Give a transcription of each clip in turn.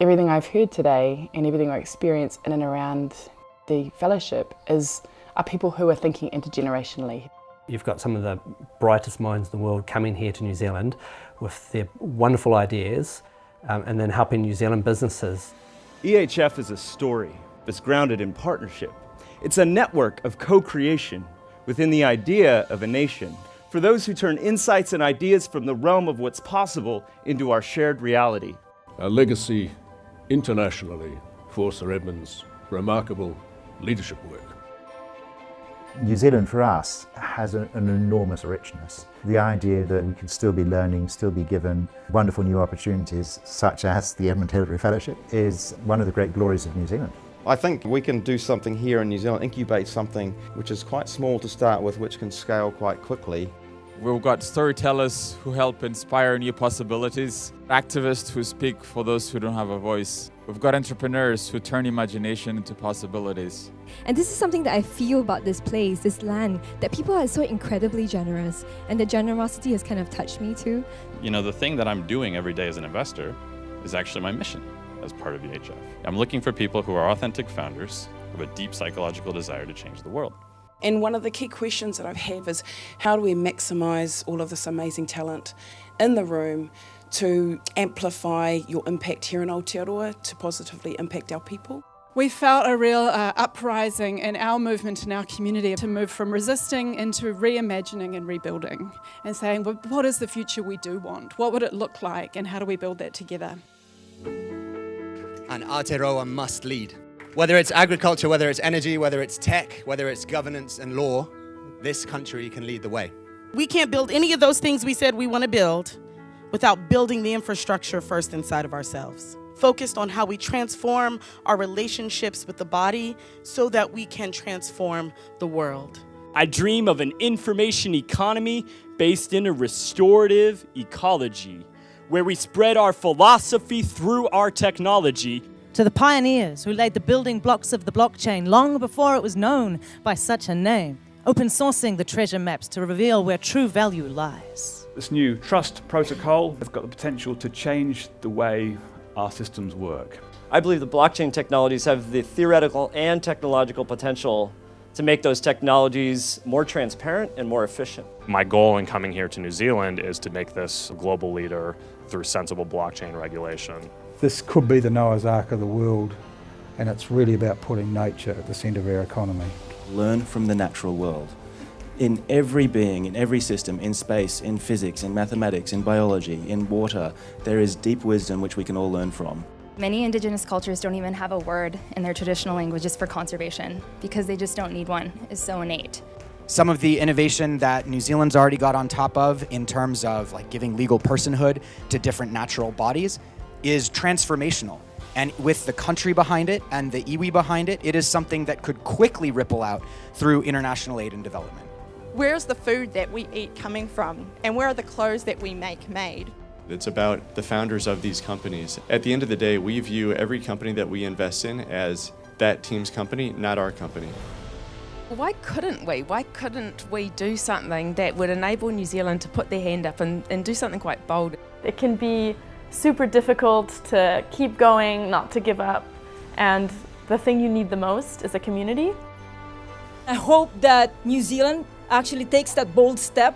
Everything I've heard today and everything I experience in and around the fellowship is are people who are thinking intergenerationally. You've got some of the brightest minds in the world coming here to New Zealand with their wonderful ideas um, and then helping New Zealand businesses. EHF is a story that's grounded in partnership. It's a network of co-creation within the idea of a nation for those who turn insights and ideas from the realm of what's possible into our shared reality. A legacy internationally for Sir Edmund's remarkable leadership work. New Zealand for us has an, an, enormous richness. The idea that we can still be learning, still be given wonderful new opportunities such as the Edmund Hillary Fellowship is one of the great glories of New Zealand. I think we can do something here in New Zealand, incubate something which is quite small to start with, which can scale quite quickly. We've got storytellers who help inspire new possibilities, activists who speak for those who don't have a voice. We've got entrepreneurs who turn imagination into possibilities. And this is something that I feel about this place, this land, that people are so incredibly generous, and the generosity has kind of touched me too. You know, the thing that I'm doing every day as an investor is actually my mission as part of EHF. I'm looking for people who are authentic founders, who have a deep psychological desire to change the world. And one of the key questions that I have is how do we maximise all of this amazing talent in the room to amplify your impact here in Aotearoa to positively impact our people? We felt a real uh, uprising in our movement in our community to move from resisting into reimagining and rebuilding and saying, well, what is the future we do want? What would it look like and how do we build that together? And Aotearoa must lead. Whether it's agriculture, whether it's energy, whether it's tech, whether it's governance and law, this country can lead the way. We can't build any of those things we said we want to build without building the infrastructure first inside of ourselves. Focused on how we transform our relationships with the body so that we can transform the world. I dream of an information economy based in a restorative ecology, where we spread our philosophy through our technology to the pioneers who laid the building blocks of the blockchain long before it was known by such a name, open sourcing the treasure maps to reveal where true value lies. This new trust protocol has got the potential to change the way our systems work. I believe the blockchain technologies have the theoretical and technological potential to make those technologies more transparent and more efficient. My goal in coming here to New Zealand is to make this a global leader through sensible blockchain regulation. This could be the Noah's Ark of the world, and it's really about putting nature at the centre of our economy. Learn from the natural world. In every being, in every system, in space, in physics, in mathematics, in biology, in water, there is deep wisdom which we can all learn from. Many Indigenous cultures don't even have a word in their traditional languages for conservation because they just don't need one. It's so innate. Some of the innovation that New Zealand's already got on top of in terms of like giving legal personhood to different natural bodies is transformational. And with the country behind it and the iwi behind it, it is something that could quickly ripple out through international aid and development. Where's the food that we eat coming from? And where are the clothes that we make made? It's about the founders of these companies. At the end of the day, we view every company that we invest in as that team's company, not our company. Why couldn't we? Why couldn't we do something that would enable New Zealand to put their hand up and, and do something quite bold? It can be super difficult to keep going, not to give up, and the thing you need the most is a community. I hope that New Zealand actually takes that bold step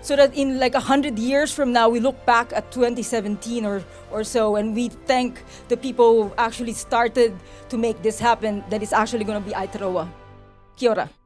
so that in like 100 years from now, we look back at 2017 or, or so and we thank the people who actually started to make this happen that is actually going to be Aotearoa. Kia ora.